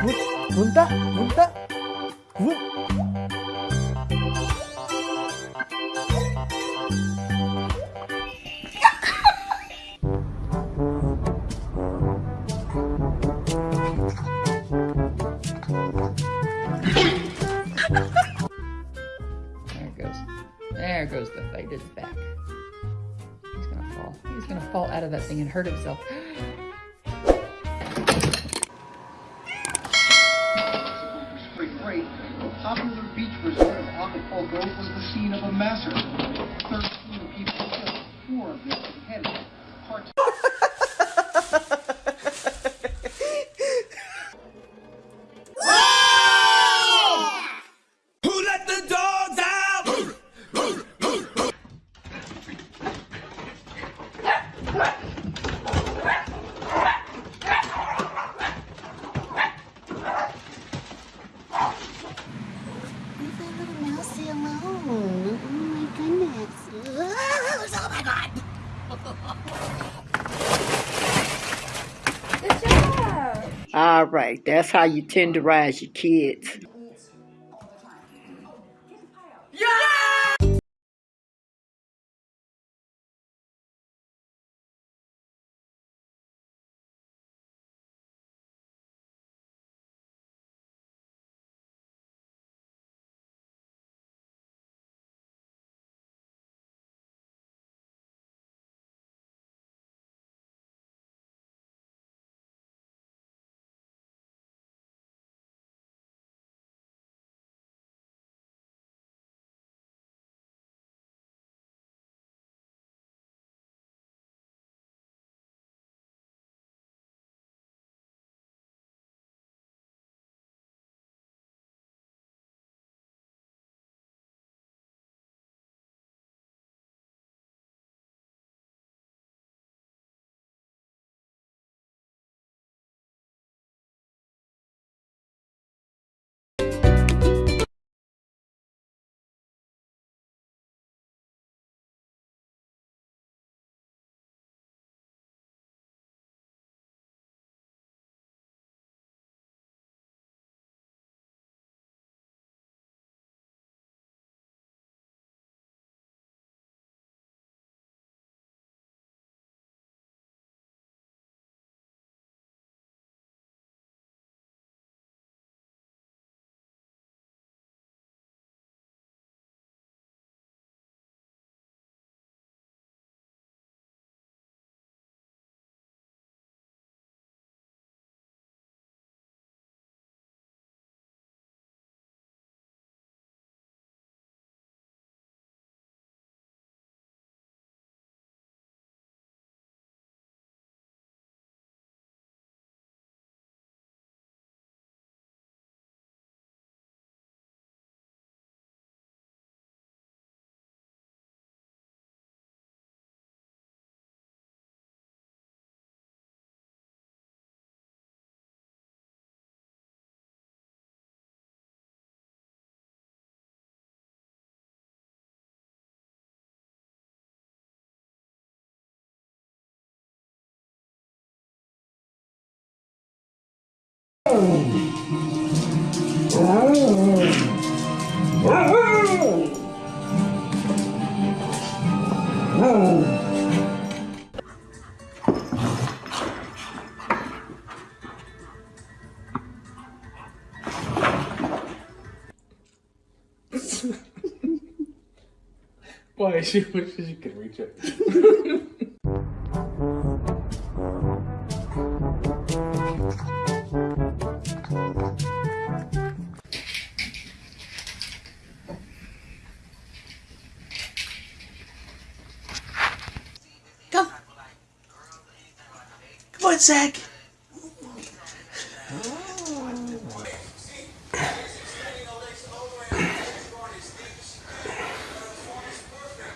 Gunta, Gunta. Gun. There it goes. There goes the fight is back. He's gonna fall. He's gonna fall out of that thing and hurt himself. the popular beach resort of Acapulco was the scene of a massacre. 13 people killed, four of them beheaded. That little mousey alone. Oh my goodness. Oh my god. All right, that's how you tenderize your kids. Why? She wishes she could reach it. On, Zach.